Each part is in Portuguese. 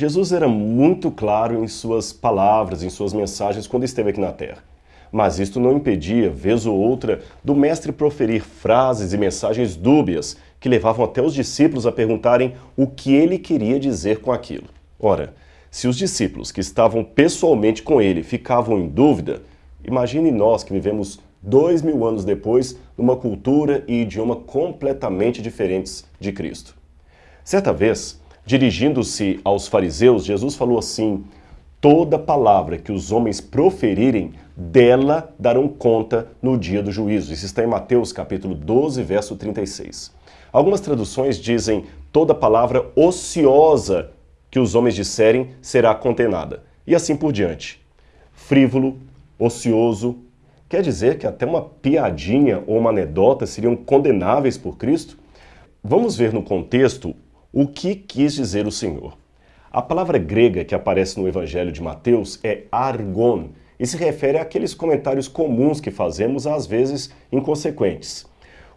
Jesus era muito claro em suas palavras, em suas mensagens quando esteve aqui na Terra. Mas isto não impedia, vez ou outra, do mestre proferir frases e mensagens dúbias que levavam até os discípulos a perguntarem o que ele queria dizer com aquilo. Ora, se os discípulos que estavam pessoalmente com ele ficavam em dúvida, imagine nós que vivemos dois mil anos depois numa cultura e idioma completamente diferentes de Cristo. Certa vez, Dirigindo-se aos fariseus, Jesus falou assim, Toda palavra que os homens proferirem, dela darão conta no dia do juízo. Isso está em Mateus capítulo 12, verso 36. Algumas traduções dizem, toda palavra ociosa que os homens disserem será condenada. E assim por diante. Frívolo, ocioso, quer dizer que até uma piadinha ou uma anedota seriam condenáveis por Cristo? Vamos ver no contexto o que quis dizer o Senhor? A palavra grega que aparece no Evangelho de Mateus é argon e se refere àqueles comentários comuns que fazemos, às vezes inconsequentes.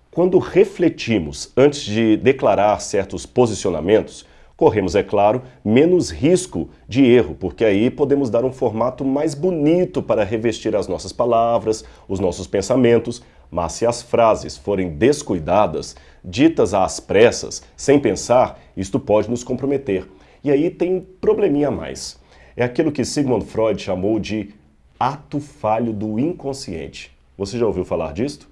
Quando refletimos antes de declarar certos posicionamentos, corremos, é claro, menos risco de erro, porque aí podemos dar um formato mais bonito para revestir as nossas palavras, os nossos pensamentos, mas se as frases forem descuidadas, ditas às pressas, sem pensar, isto pode nos comprometer. E aí tem um probleminha a mais. É aquilo que Sigmund Freud chamou de ato falho do inconsciente. Você já ouviu falar disto?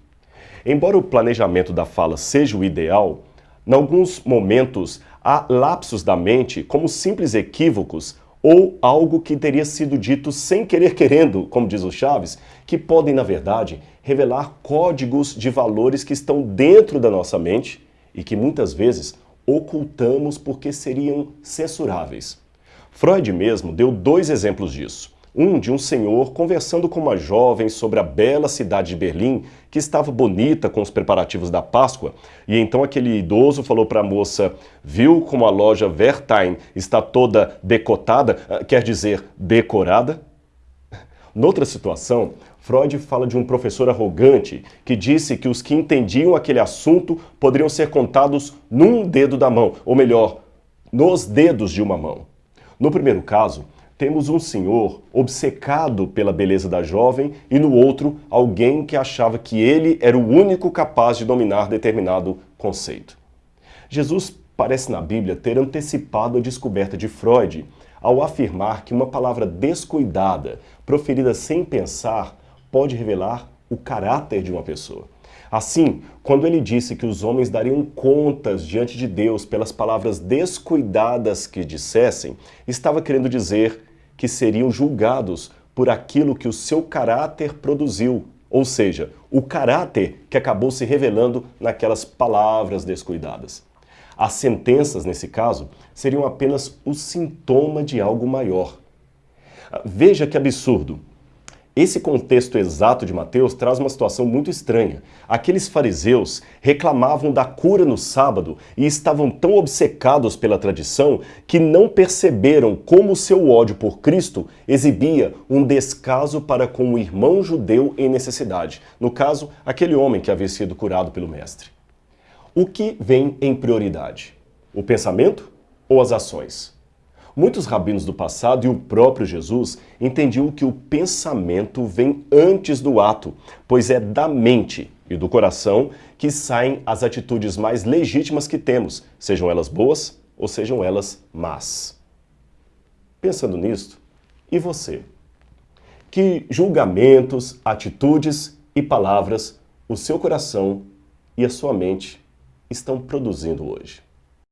Embora o planejamento da fala seja o ideal, em alguns momentos há lapsos da mente como simples equívocos ou algo que teria sido dito sem querer querendo, como diz o Chaves, que podem, na verdade, revelar códigos de valores que estão dentro da nossa mente e que muitas vezes ocultamos porque seriam censuráveis. Freud mesmo deu dois exemplos disso. Um de um senhor conversando com uma jovem sobre a bela cidade de Berlim, que estava bonita com os preparativos da Páscoa, e então aquele idoso falou para a moça, viu como a loja Wertheim está toda decotada, ah, quer dizer, decorada? Noutra situação, Freud fala de um professor arrogante que disse que os que entendiam aquele assunto poderiam ser contados num dedo da mão, ou melhor, nos dedos de uma mão. No primeiro caso, temos um senhor obcecado pela beleza da jovem e no outro, alguém que achava que ele era o único capaz de dominar determinado conceito. Jesus parece na Bíblia ter antecipado a descoberta de Freud ao afirmar que uma palavra descuidada, proferida sem pensar, pode revelar o caráter de uma pessoa. Assim, quando ele disse que os homens dariam contas diante de Deus pelas palavras descuidadas que dissessem, estava querendo dizer que seriam julgados por aquilo que o seu caráter produziu, ou seja, o caráter que acabou se revelando naquelas palavras descuidadas. As sentenças, nesse caso, seriam apenas o sintoma de algo maior. Veja que absurdo. Esse contexto exato de Mateus traz uma situação muito estranha. Aqueles fariseus reclamavam da cura no sábado e estavam tão obcecados pela tradição que não perceberam como seu ódio por Cristo exibia um descaso para com o irmão judeu em necessidade. No caso, aquele homem que havia sido curado pelo mestre. O que vem em prioridade? O pensamento ou as ações? Muitos rabinos do passado e o próprio Jesus entendiam que o pensamento vem antes do ato, pois é da mente e do coração que saem as atitudes mais legítimas que temos, sejam elas boas ou sejam elas más. Pensando nisto, e você? Que julgamentos, atitudes e palavras o seu coração e a sua mente estão produzindo hoje?